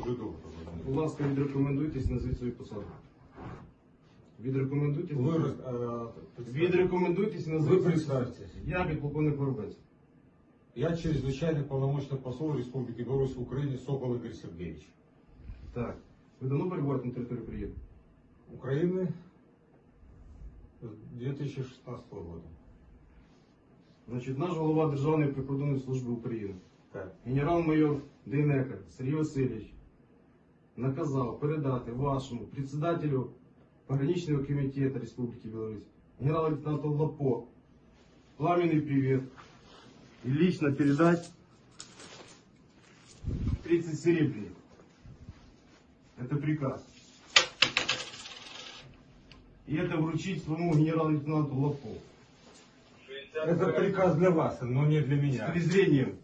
дуже добре. Будь ласка, відрекомендуйтесь, назвіть свою посаду. Відрекомендуйтесь. Ви, роз- е, Відрекомендуйтесь, Ви назвіть свою представтесь. посаду. Я підполковник Воробець. Я чрезвычайный полномочный посол Республики Беларусь в Украине Сокол Игорь Сергеевич. Так. Ви давно перебуваєте на території України? Украины с 2016 года. Значить, наш голова Державної прикордонної служби України, Так. генерал-майор Дейнека Сергій Васильович, наказав передати вашому председателю пограничного комитета Республики Беларусь, генерал-лейтенанту Лапо, пламенный привет и лично передать 30 серебряников. Это приказ. И это вручить своему генерал-лейтенанту Лапо. Это приказ для вас, но не для С меня. презрением